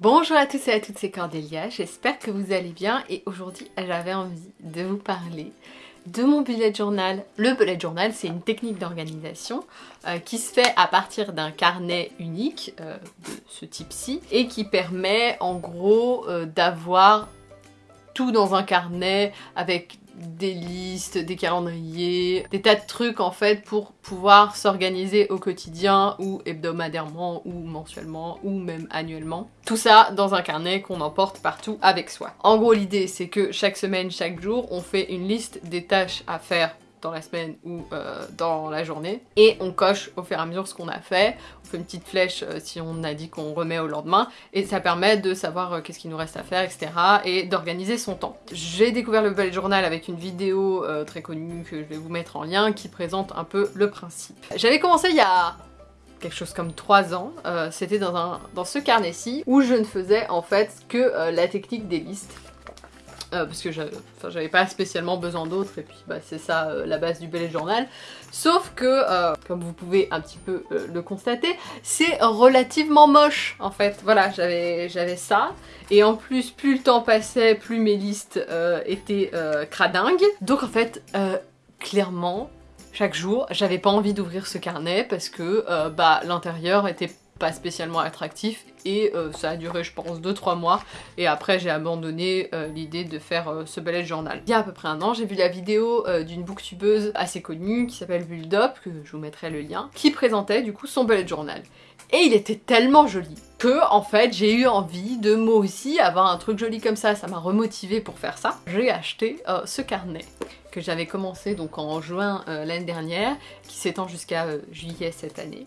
Bonjour à tous et à toutes, c'est Cordélia, j'espère que vous allez bien et aujourd'hui j'avais envie de vous parler de mon bullet journal. Le bullet journal c'est une technique d'organisation euh, qui se fait à partir d'un carnet unique euh, de ce type-ci et qui permet en gros euh, d'avoir tout dans un carnet avec des listes, des calendriers, des tas de trucs en fait pour pouvoir s'organiser au quotidien ou hebdomadairement ou mensuellement ou même annuellement. Tout ça dans un carnet qu'on emporte partout avec soi. En gros l'idée c'est que chaque semaine, chaque jour, on fait une liste des tâches à faire dans la semaine ou euh, dans la journée. Et on coche au fur et à mesure ce qu'on a fait. On fait une petite flèche euh, si on a dit qu'on remet au lendemain. Et ça permet de savoir euh, qu'est-ce qu'il nous reste à faire, etc. Et d'organiser son temps. J'ai découvert le bullet journal avec une vidéo très connue que je vais vous mettre en lien qui présente un peu le principe. J'avais commencé il y a quelque chose comme 3 ans, c'était dans, dans ce carnet-ci où je ne faisais en fait que la technique des listes euh, parce que j'avais pas spécialement besoin d'autres et puis bah, c'est ça euh, la base du bullet journal. Sauf que, euh, comme vous pouvez un petit peu le constater, c'est relativement moche en fait. Voilà, j'avais ça et en plus plus le temps passait, plus mes listes étaient cradingues. Donc en fait, clairement, chaque jour, j'avais pas envie d'ouvrir ce carnet parce que bah, l'intérieur était pas spécialement attractif et euh, ça a duré je pense 2-3 mois et après j'ai abandonné euh, l'idée de faire euh, ce bullet journal. Il y a à peu près un an j'ai vu la vidéo d'une booktubeuse assez connue qui s'appelle Build que je vous mettrai le lien, qui présentait du coup son bullet journal. Et il était tellement joli que en fait j'ai eu envie de moi aussi avoir un truc joli comme ça, ça m'a remotivé pour faire ça. J'ai acheté ce carnet que j'avais commencé donc en juin l'année dernière, qui s'étend jusqu'à juillet cette année.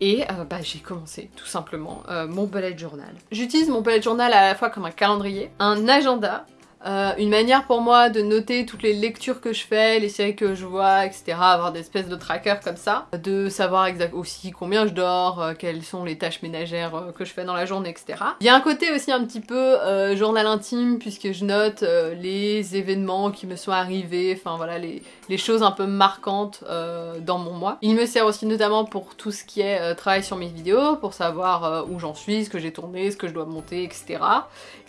Et euh, bah, j'ai commencé tout simplement euh, mon bullet journal. J'utilise mon bullet journal à la fois comme un calendrier, un agenda euh, une manière pour moi de noter toutes les lectures que je fais, les séries que je vois, etc. Avoir des espèces de trackers comme ça. De savoir exactement aussi combien je dors, euh, quelles sont les tâches ménagères euh, que je fais dans la journée, etc. Il y a un côté aussi un petit peu journal intime puisque je note les événements qui me sont arrivés, enfin voilà, les, les choses un peu marquantes dans mon mois. Il me sert aussi notamment pour tout ce qui est travail sur mes vidéos, pour savoir où j'en suis, ce que j'ai tourné, ce que je dois monter, etc.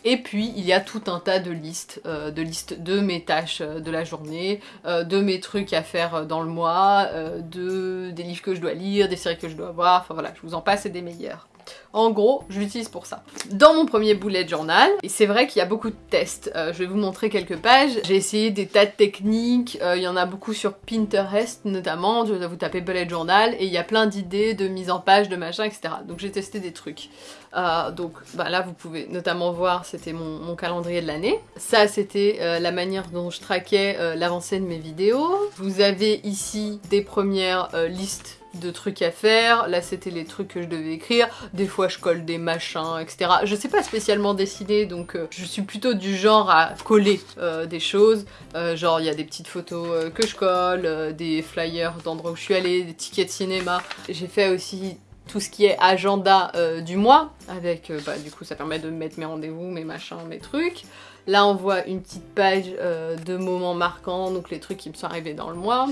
Et puis il y a tout un tas de listes, euh, de listes de mes tâches euh, de la journée, euh, de mes trucs à faire dans le mois, de des livres que je dois lire, des séries que je dois voir, enfin voilà, je vous en passe et des meilleurs. En gros, je l'utilise pour ça. Dans mon premier bullet journal, et c'est vrai qu'il y a beaucoup de tests, euh, je vais vous montrer quelques pages. J'ai essayé des tas de techniques, euh, il y en a beaucoup sur Pinterest notamment, vous tapez bullet journal et il y a plein d'idées de mise en page, de machin, etc. Donc j'ai testé des trucs. Euh, donc bah, là vous pouvez notamment voir, c'était mon, mon, calendrier de l'année. Ça c'était la manière dont je traquais l'avancée de mes vidéos. Vous avez ici des premières listes de trucs à faire. Là, c'était les trucs que je devais écrire. Des fois, je colle des machins, etc. Je sais pas spécialement dessiner, donc euh, je suis plutôt du genre à coller euh, des choses. Euh, genre, il y a des petites photos que je colle, des flyers d'endroits où je suis allée, des tickets de cinéma. J'ai fait aussi tout ce qui est agenda du mois, avec, bah, du coup, ça permet de mettre mes rendez-vous, mes machins, mes trucs. Là, on voit une petite page de moments marquants, donc les trucs qui me sont arrivés dans le mois.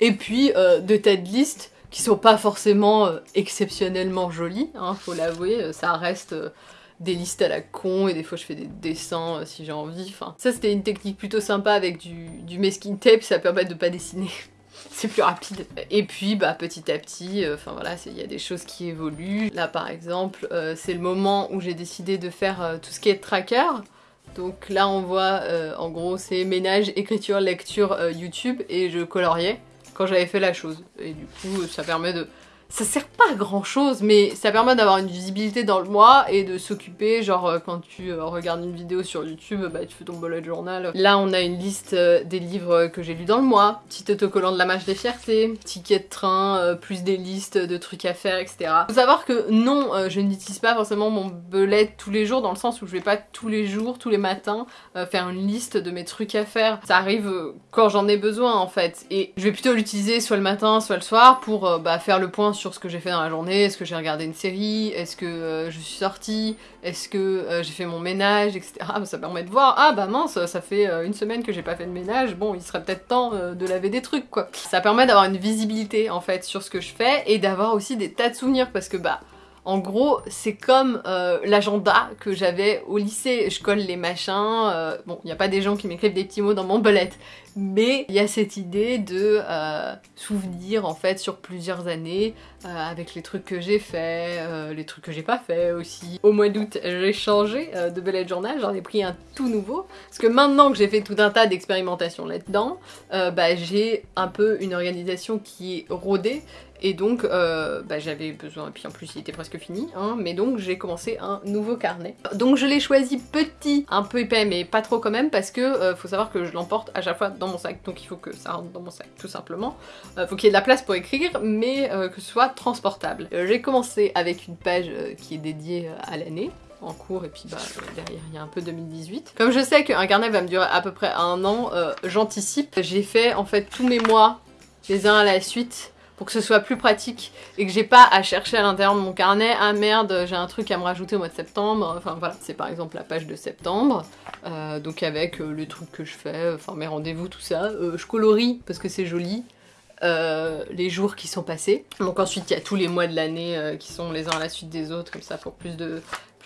Et puis euh, de têtes listes qui sont pas forcément euh, exceptionnellement jolies, hein, faut l'avouer, euh, ça reste des listes à la con et des fois je fais des dessins si j'ai envie. Enfin, ça c'était une technique plutôt sympa avec du, du masking tape, ça permet de pas dessiner. c'est plus rapide. Et puis bah petit à petit, enfin voilà, il y a des choses qui évoluent. Là par exemple, c'est le moment où j'ai décidé de faire tout ce qui est tracker. Donc là on voit en gros c'est ménage, écriture, lecture, YouTube et je coloriais quand j'avais fait la chose. Et du coup, ça permet de ça sert pas à grand chose, mais ça permet d'avoir une visibilité dans le mois et de s'occuper, genre euh, quand tu euh, regardes une vidéo sur YouTube, bah tu fais ton bullet journal. Là on a une liste euh, des livres que j'ai lus dans le mois, petit autocollant de la marche des fiertés, ticket de train, plus des listes de trucs à faire, etc. Faut savoir que non, je n'utilise pas forcément mon bullet tous les jours, dans le sens où je vais pas tous les jours, tous les matins, faire une liste de mes trucs à faire. Ça arrive quand j'en ai besoin en fait, et je vais plutôt l'utiliser soit le matin, soit le soir pour bah, faire le point sur ce que j'ai fait dans la journée, est-ce que j'ai regardé une série, est-ce que euh, je suis sortie, est-ce que euh, j'ai fait mon ménage, etc. Ça permet de voir, ah bah mince, ça fait euh, une semaine que j'ai pas fait de ménage, bon il serait peut-être temps de laver des trucs quoi. Ça permet d'avoir une visibilité en fait sur ce que je fais et d'avoir aussi des tas de souvenirs parce que bah En gros, c'est comme euh, l'agenda que j'avais au lycée. Je colle les machins. euh, bon, il n'y a pas des gens qui m'écrivent des petits mots dans mon bullet, mais il y a cette idée de euh, souvenir en fait sur plusieurs années avec les trucs que j'ai fait, les trucs que j'ai pas fait aussi. Au mois d'août, j'ai changé de bullet journal, j'en ai pris un tout nouveau parce que maintenant que j'ai fait tout un tas d'expérimentations là-dedans, bah, j'ai un peu une organisation qui est rodée et donc euh, bah, j'avais besoin, puis en plus il était presque fini, hein, mais donc j'ai commencé un nouveau carnet. Donc je l'ai choisi petit, un peu épais, mais pas trop quand même, parce que euh, faut savoir que je l'emporte à chaque fois dans mon sac, donc il faut que ça rentre dans mon sac tout simplement. Euh, faut qu'il y ait de la place pour écrire, mais euh, que ce soit transportable. J'ai commencé avec une page qui est dédiée à l'année, en cours et puis bah derrière il y a un peu 2018. Comme je sais qu'un carnet va me durer à peu près un an, j'anticipe. J'ai fait en fait tous mes mois les uns à la suite pour que ce soit plus pratique et que j'ai pas à chercher à l'intérieur de mon carnet ah merde j'ai un truc à me rajouter au mois de septembre. Enfin voilà c'est par exemple la page de septembre euh, donc avec euh, les trucs que je fais enfin mes rendez-vous tout ça. Euh, je colorie parce que c'est joli euh, les jours qui sont passés. Donc ensuite il y a tous les mois de l'année qui sont les uns à la suite des autres comme ça pour plus de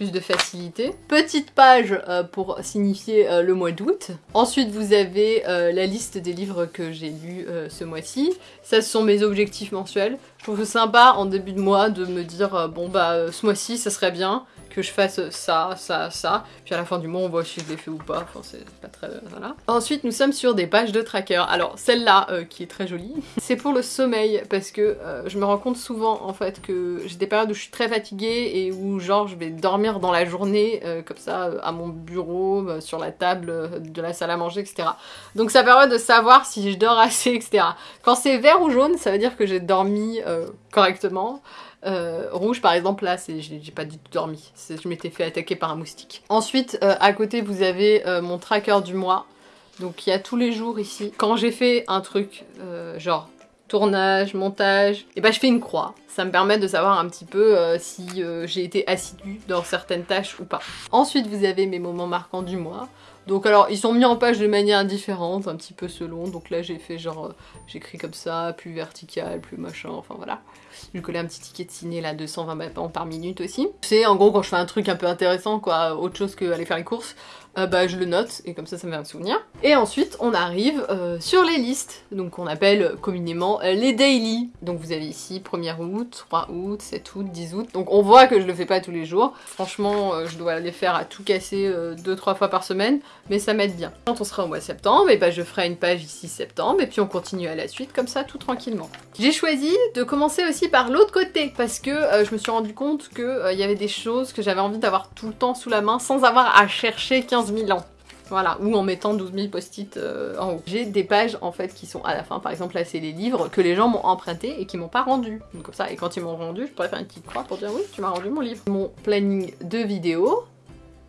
de facilité. Petite page euh, pour signifier euh, le mois d'août. Ensuite, vous avez euh, la liste des livres que j'ai lus ce mois-ci. Ça, ce sont mes objectifs mensuels. Je trouve sympa en début de mois de me dire euh, bon bah euh, ce mois-ci, ça serait bien que je fasse ça, ça, ça. Puis à la fin du mois, on voit si je l'ai fait ou pas. Enfin, c'est pas très. Voilà. Ensuite, nous sommes sur des pages de tracker. Alors, celle-là, euh, qui est très jolie, c'est pour le sommeil parce que euh, je me rends compte souvent en fait que j'ai des périodes où je suis très fatiguée et où, genre, je vais dormir dans la journée, euh, comme ça, euh, à mon bureau, euh, sur la table euh, de la salle à manger, etc. Donc, ça permet de savoir si je dors assez, etc. Quand c'est vert ou jaune, ça veut dire que j'ai dormi euh, correctement. Euh, rouge par exemple là j'ai pas du tout dormi je m'étais fait attaquer par un moustique ensuite euh, à côté vous avez mon tracker du mois donc il y a tous les jours ici quand j'ai fait un truc genre tournage, montage, et ben je fais une croix. Ça me permet de savoir un petit peu si j'ai été assidue dans certaines tâches ou pas. Ensuite vous avez mes moments marquants du mois. Donc alors ils sont mis en page de manière différente, un petit peu selon. Donc là j'ai fait genre euh, j'écris comme ça, plus vertical, plus machin, enfin voilà. J'ai collé un petit ticket de ciné là, 220 battements par minute aussi. C'est en gros quand je fais un truc un peu intéressant quoi, autre chose que aller faire les courses, euh, bah je le note et comme ça ça me fait un souvenir. Et ensuite on arrive euh, sur les listes, donc on appelle communément euh, les daily. Donc vous avez ici 1er août, 3 août, 7 août, 10 août. Donc on voit que je le fais pas tous les jours. Franchement euh, je dois les faire à tout casser 2-3 fois par semaine, mais ça m'aide bien. Quand on sera au mois de septembre, et bah je ferai une page ici septembre et puis on continue à la suite comme ça tout tranquillement. J'ai choisi de commencer aussi par l'autre côté parce que euh, je me suis rendu compte euh, il y avait des choses que j'avais envie d'avoir tout le temps sous la main sans avoir à chercher 15 000 ans. Voilà, ou en mettant 12 000 post-it euh, en haut. J'ai des pages en fait qui sont à la fin, par exemple là c'est les livres que les gens m'ont empruntés et qui m'ont pas rendu. Donc comme ça, et quand ils m'ont rendu, je pourrais faire une petite croix pour dire oui, tu m'as rendu mon livre. Mon planning de vidéos.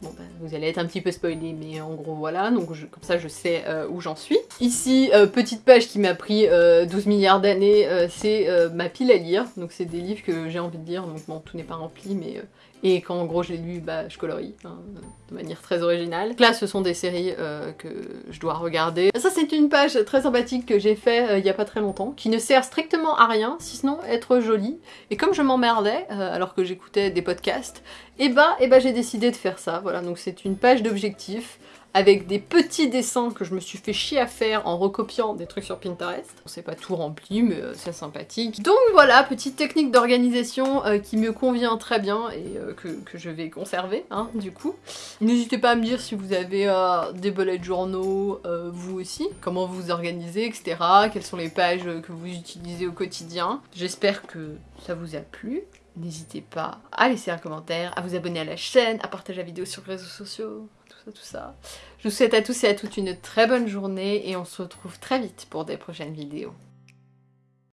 Bon bah vous allez être un petit peu spoilé mais en gros voilà, donc comme ça je sais euh, où j'en suis. Ici, euh, petite page qui m'a pris euh, 12 milliards d'années, c'est ma pile à lire. Donc c'est des livres que j'ai envie de lire, donc bon tout n'est pas rempli mais... et quand en gros je l'ai lu, bah je colorie, hein, de manière très originale. Là ce sont des séries euh, que je dois regarder. Ça c'est une page très sympathique que j'ai fait euh, il y a pas très longtemps, qui ne sert strictement à rien, si ce n'est être jolie. Et comme je m'emmerdais, euh, alors que j'écoutais des podcasts, et bah, et bah j'ai décidé de faire ça. Voilà, donc c'est une page d'objectifs avec des petits dessins que je me suis fait chier à faire en recopiant des trucs sur Pinterest. C'est pas tout rempli, mais euh, c'est sympathique. Donc voilà, petite technique d'organisation euh, qui me convient très bien et euh, que, je vais conserver, hein, du coup. N'hésitez pas à me dire si vous avez euh, des bullet journaux, vous aussi, comment vous vous organisez, etc. Quelles sont les pages que vous utilisez au quotidien. J'espère que ça vous a plu. N'hésitez pas à laisser un commentaire, à vous abonner à la chaîne, à partager la vidéo sur les réseaux sociaux, Je vous souhaite à tous et à toutes une très bonne journée et on se retrouve très vite pour des prochaines vidéos.